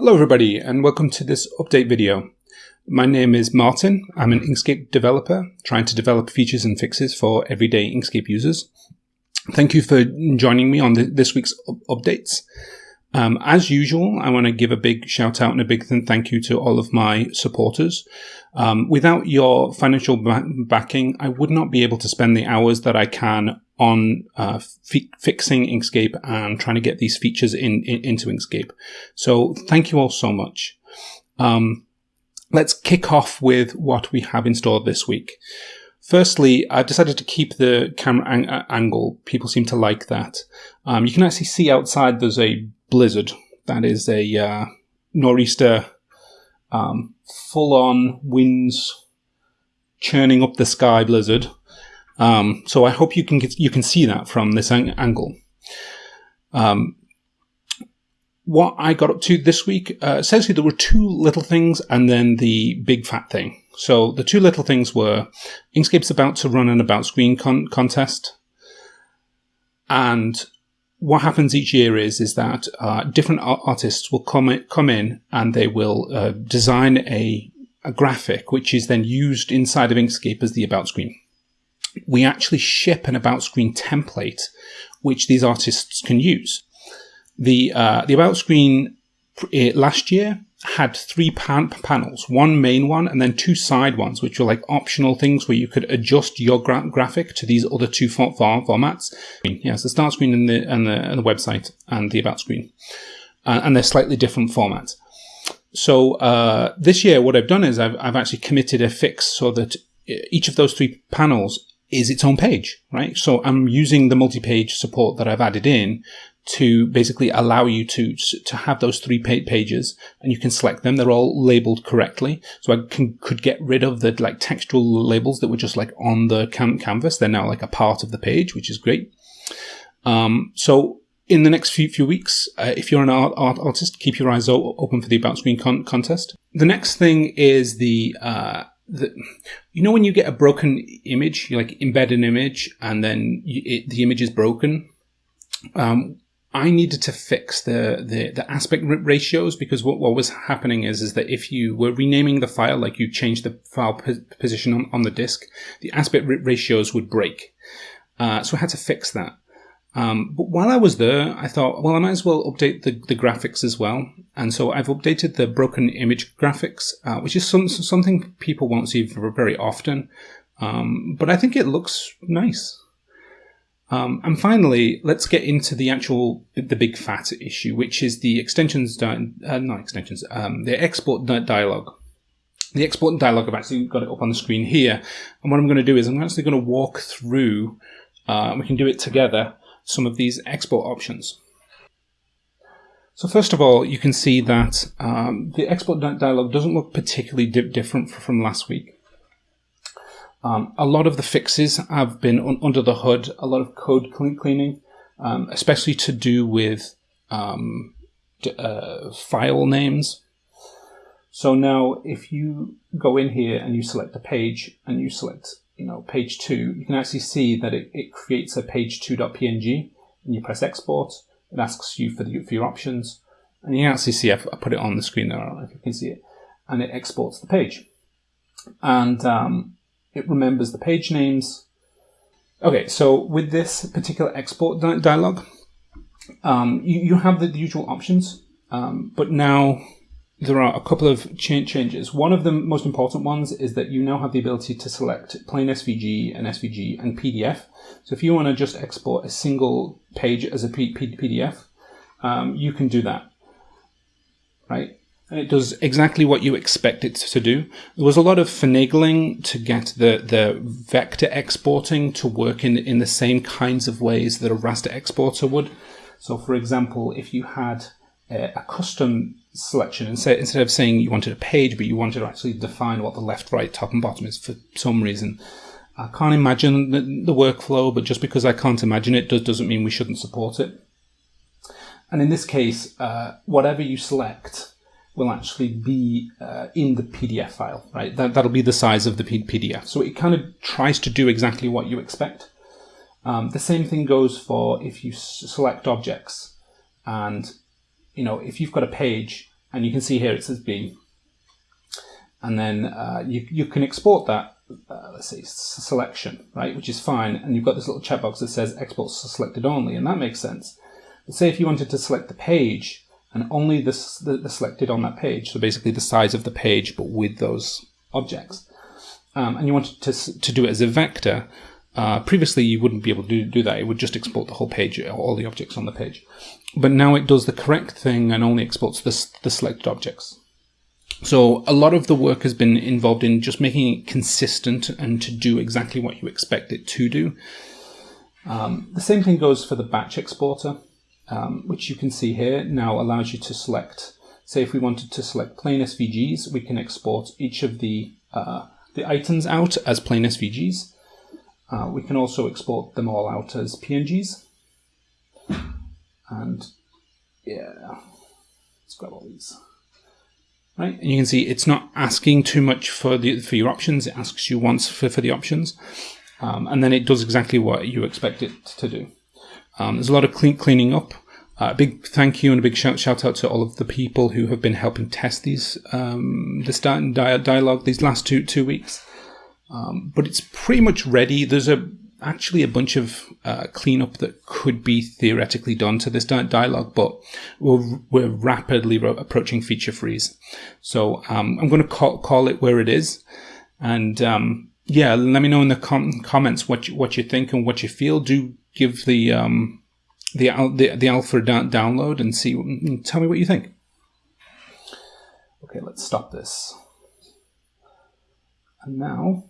Hello everybody and welcome to this update video. My name is Martin. I'm an Inkscape developer trying to develop features and fixes for everyday Inkscape users. Thank you for joining me on the, this week's updates. Um, as usual, I want to give a big shout out and a big thank you to all of my supporters. Um, without your financial backing, I would not be able to spend the hours that I can on uh, fixing Inkscape and trying to get these features in, in, into Inkscape. So thank you all so much. Um, let's kick off with what we have installed this week. Firstly, I decided to keep the camera ang angle. People seem to like that. Um, you can actually see outside there's a blizzard. That is a uh, nor'easter, um, full-on winds churning up the sky blizzard. Um, so I hope you can get, you can see that from this ang angle. Um, what I got up to this week, uh, essentially there were two little things and then the big fat thing. So the two little things were Inkscape's about to run an about screen con contest. And what happens each year is is that uh, different artists will come in, come in and they will uh, design a, a graphic which is then used inside of Inkscape as the about screen we actually ship an about screen template which these artists can use. The uh, the about screen uh, last year had three pan panels, one main one and then two side ones, which were like optional things where you could adjust your gra graphic to these other two form formats. Yes, the start screen and the and the, and the website and the about screen, uh, and they're slightly different formats. So uh, this year, what I've done is I've I've actually committed a fix so that uh, each of those three panels is its own page, right? So I'm using the multi-page support that I've added in to basically allow you to to have those three pages and you can select them. They're all labeled correctly. So i can could get rid of the like textual labels that were just like on the canvas. They're now like a part of the page which is great. Um, so in the next few few weeks uh, if you're an art, art artist keep your eyes open for the about screen con contest. The next thing is the uh, the, you know when you get a broken image, you like embed an image and then you, it, the image is broken. Um, I needed to fix the, the, the aspect ratios because what, what was happening is, is that if you were renaming the file, like you changed the file position on, on the disk, the aspect ratios would break. Uh, so I had to fix that. Um, but while I was there, I thought, well, I might as well update the, the graphics as well. And so I've updated the broken image graphics, uh, which is some, something people won't see very often. Um, but I think it looks nice. Um, and finally, let's get into the actual, the big fat issue, which is the extensions, uh, not extensions, um, the export dialog. The export dialog, I've actually got it up on the screen here. And what I'm going to do is I'm actually going to walk through, uh, we can do it together, some of these export options. So first of all, you can see that um, the export dialog doesn't look particularly di different from last week. Um, a lot of the fixes have been un under the hood, a lot of code clean cleaning, um, especially to do with um, uh, file names. So now if you go in here and you select a page and you select you know, page two, you can actually see that it, it creates a page2.png and you press export. It asks you for, the, for your options. And you can actually see, I've, I put it on the screen there, I don't know if you can see it. And it exports the page. And um, it remembers the page names. Okay, so with this particular export di dialog, um, you, you have the, usual options, um, but now there are a couple of cha changes. One of the most important ones is that you now have the ability to select plain SVG and SVG and PDF. So if you want to just export a single page as a P P PDF, um, you can do that, right? And it does exactly what you expect it to do. There was a lot of finagling to get the, the vector exporting to work in, in the same kinds of ways that a raster exporter would. So for example, if you had a, a custom selection. Instead instead of saying you wanted a page but you wanted to actually define what the left right top and bottom is for some reason i can't imagine the, the workflow but just because i can't imagine it does, doesn't mean we shouldn't support it. And in this case uh, whatever you select will actually be uh, in the pdf file right? That, that'll be the size of the pdf so it kind of tries to do exactly what you expect. Um, the same thing goes for if you select objects and you know, if you've got a page and you can see here it says B. And then uh, you, you can export that, uh, let's see, selection, right, which is fine. And you've got this little checkbox that says export selected only, and that makes sense. But say if you wanted to select the page and only the, the, the selected on that page, so basically the size of the page, but with those objects, um, and you wanted to, to do it as a vector, uh, previously, you wouldn't be able to do, do, that. It would just export the whole page, all the objects on the page. But now it does the correct thing and only exports the, the selected objects. So a lot of the work has been involved in just making it consistent and to do exactly what you expect it to do. Um, the same thing goes for the batch exporter, um, which you can see here now allows you to select. Say if we wanted to select plain SVGs, we can export each of the uh, the items out as plain SVGs. Uh, we can also export them all out as PNGs. And yeah, let's grab all these. Right, and you can see it's not asking too much for the for your options. It asks you once for, for the options, um, and then it does exactly what you expect it to do. Um, there's a lot of clean, cleaning up. Uh, a uh, big thank you and a big shout, shout out to all of the people who have been helping test these um, this di- dialogue these last two two weeks. Um, but it's pretty much ready. There's a actually a bunch of uh, cleanup that could be theoretically done to this di- dialogue, but we're, we're rapidly ro- approaching feature freeze. So um, I'm going to call, call it where it is, and um, yeah, let me know in the com- comments what you, what you think and what you feel. Do give the um, the, the the alpha download and see. Tell me what you think. Okay, let's stop this. And now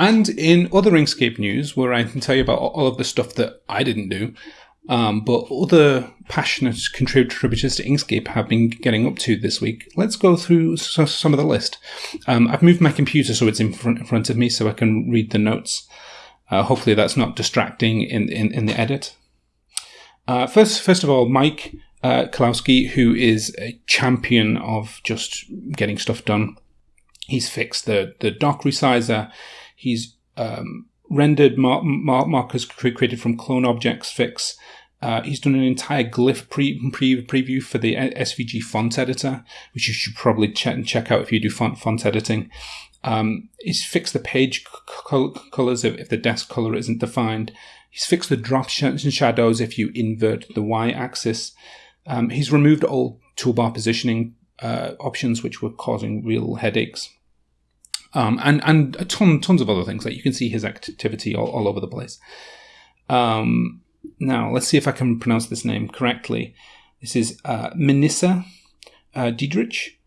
And in other Inkscape news, where I can tell you about all of the stuff that I didn't do, um, but other passionate contributors to Inkscape have been getting up to this week. Let's go through some of the list. Um, I've moved my computer so it's in front, in front of me so I can read the notes. Uh, hopefully that's not distracting in, in, in the edit. Uh, first, first of all, Mike uh, Kowalski, who is a champion of just getting stuff done. He's fixed the, the dock resizer. He's um, rendered mar- mar- markers created from clone objects fix. Uh, he's done an entire glyph pre- pre- preview for the SVG font editor, which you should probably check check out if you do font font editing. Um, he's fixed the page colors if, if, the desk color isn't defined. He's fixed the drop sh- shadows if you invert the y-axis. Um, he's removed all toolbar positioning uh, options which were causing real headaches um, and and a ton tons of other things. Like you can see his activity all, all over the place. Um, now let's see if I can pronounce this name correctly. This is uh, Minissa uh, Diedrich.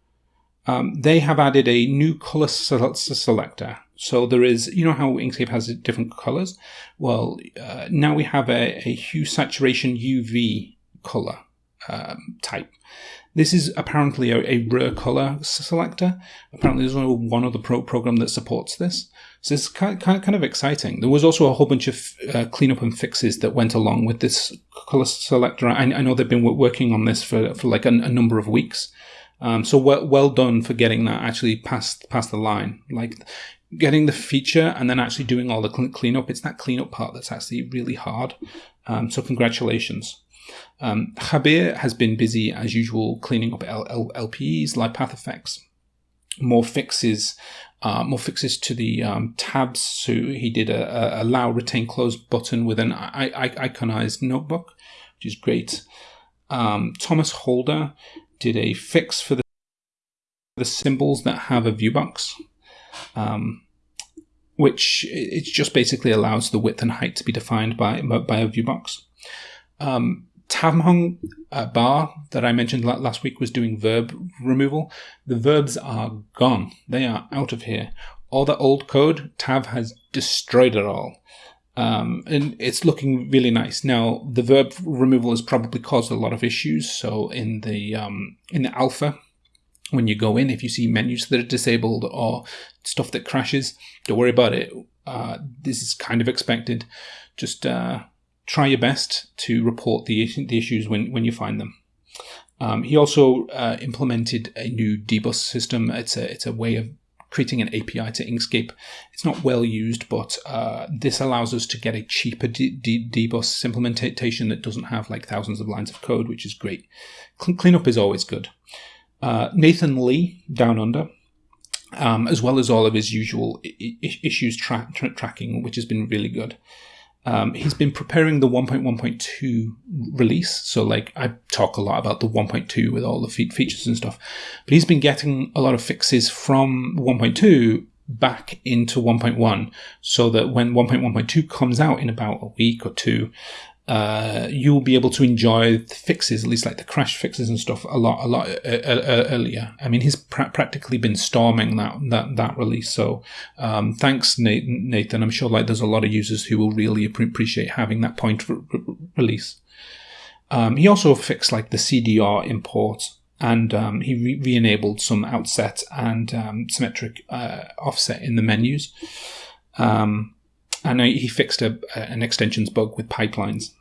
Um, they have added a new color selector. So there is, you know how Inkscape has different colors? Well, uh, now we have a, a, hue saturation UV color um, type. This is apparently a, a rare color selector. Apparently, there's only one other pro program that supports this. So it's kind, kind, kind of exciting. There was also a whole bunch of uh, cleanup and fixes that went along with this color selector. I, I know they've been working on this for, for like a, a number of weeks. Um, so well, well done for getting that actually past past the line. Like getting the feature and then actually doing all the cleanup. It's that cleanup part that's actually really hard. Um, so congratulations. Um, Jabier has been busy as usual cleaning up L- L- LPEs, live path effects, more fixes, uh, more fixes to the um, tabs. So he did a, a, allow retain close button with an I- I- iconized notebook, which is great. Um, Thomas Holder did a fix for the, the symbols that have a viewbox. Um, which it just basically allows the width and height to be defined by by a viewbox. Um, Tavmjong uh, Bah that I mentioned last week was doing verb removal. The verbs are gone. They are out of here. All the old code, Tav has destroyed it all. Um, and it's looking really nice. Now, the verb removal has probably caused a lot of issues. So in the um, in the alpha, when you go in, if you see menus that are disabled or stuff that crashes, don't worry about it. Uh, this is kind of expected. Just uh, try your best to report the, the issues when, when you find them. Um, he also uh, implemented a new dbus system. It's a, it's a way of creating an API to Inkscape. It's not well used, but uh, this allows us to get a cheaper D- D- dbus implementation that doesn't have like thousands of lines of code, which is great. Cl- cleanup is always good. Uh, Nathan Lee, Down Under, um, as well as all of his usual I- issues tra- tra- tracking, which has been really good. Um, he's been preparing the 1.1.2 release. So, like, I talk a lot about the 1.2 with all the fe- features and stuff, but he's been getting a lot of fixes from 1.2 back into 1.1 so that when 1.1.2 comes out in about a week or two, uh, you'll be able to enjoy the fixes, at least like the crash fixes and stuff, a lot, a lot uh, uh, earlier. I mean, he's pra- practically been storming that that that release. So, um, thanks, Nathan. I'm sure like there's a lot of users who will really appreciate having that point re- re- release. Um, he also fixed like the CDR import, and um, he re- enabled some outset and um, symmetric uh, offset in the menus. Um, and he fixed a, an extensions bug with pipelines.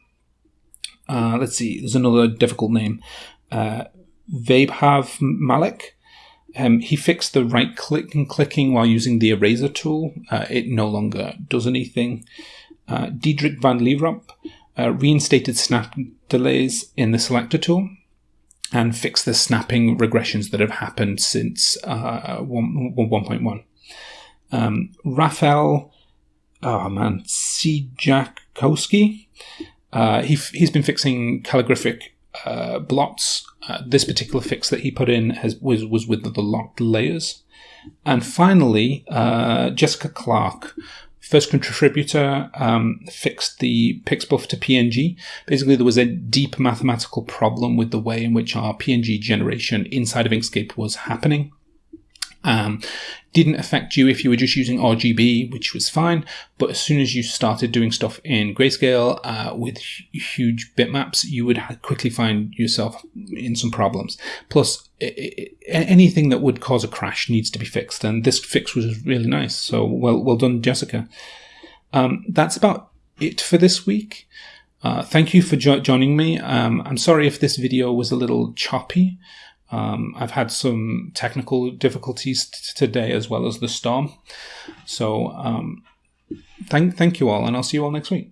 Uh, let's see, there's another difficult name. Uh, Vaibhav Malik. Um, he fixed the right click and clicking while using the eraser tool. Uh, it no longer does anything. Uh, Diederik van Lierop uh, reinstated snap delays in the selector tool and fixed the snapping regressions that have happened since uh, 1.1. Um, Raphael oh man, Siejakowski. Uh, he, he's been fixing calligraphic uh, blots. Uh, this particular fix that he put in has, was, was with the locked layers. And finally, uh, Jessica Clark, first contributor, um, fixed the Pixbuf to PNG. Basically, there was a deep mathematical problem with the way in which our PNG generation inside of Inkscape was happening. Um, didn't affect you if you were just using RGB, which was fine. But as soon as you started doing stuff in grayscale uh, with huge bitmaps, you would quickly find yourself in some problems. Plus, it, it, anything that would cause a crash needs to be fixed, and this fix was really nice. So well, well done, Jessica. Um, that's about it for this week. Uh, thank you for jo- joining me. Um, I'm sorry if this video was a little choppy. Um, I've had some technical difficulties t- today as well as the storm. So um, thank thank you all, and I'll see you all next week.